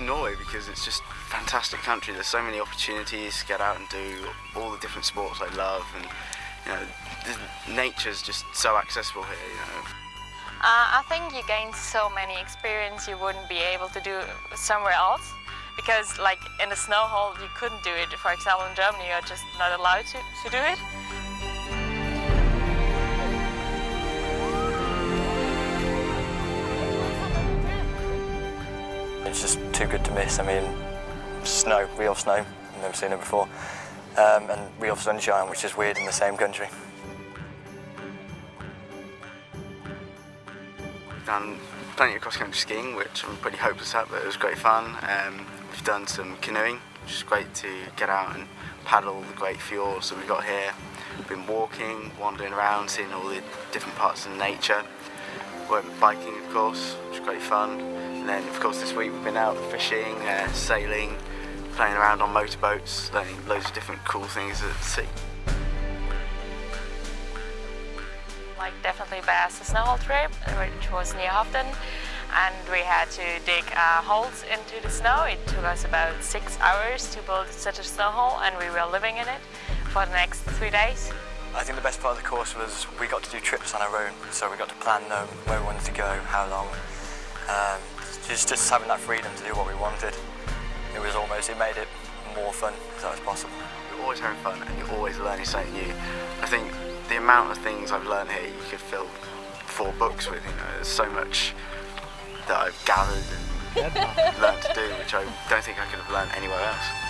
Norway because it's just a fantastic country. There's so many opportunities to get out and do all the different sports I love, and you know, the nature's just so accessible here. You know. Uh, I think you gain so many experience you wouldn't be able to do somewhere else. Because like in the snow hole you couldn't do it. For example in Germany you're just not allowed to, to do it. It's just too good to miss. I mean, snow, real snow, I've never seen it before. Um, and real sunshine, which is weird in the same country. We've done plenty of cross-country skiing, which I'm pretty hopeless at, but it was great fun. Um, we've done some canoeing, which is great to get out and paddle the great fjords that we've got here. We've been walking, wandering around, seeing all the different parts of nature. We went biking, of course, which great fun. And then, of course, this week we've been out fishing, uh, sailing, playing around on motorboats, learning loads of different cool things at sea. Like definitely best snow trip, which was near Hoften. And we had to dig uh, holes into the snow. It took us about six hours to build such a snow hole and we were living in it for the next three days. I think the best part of the course was we got to do trips on our own, so we got to plan them, where we wanted to go, how long. Um, just, just having that freedom to do what we wanted. It was almost, it made it more fun as that was possible. You're always having fun and you're always learning something new. I think the amount of things I've learned here you could fill four books with, you know, there's so much that I've gathered and learned to do which I don't think I could have learned anywhere else.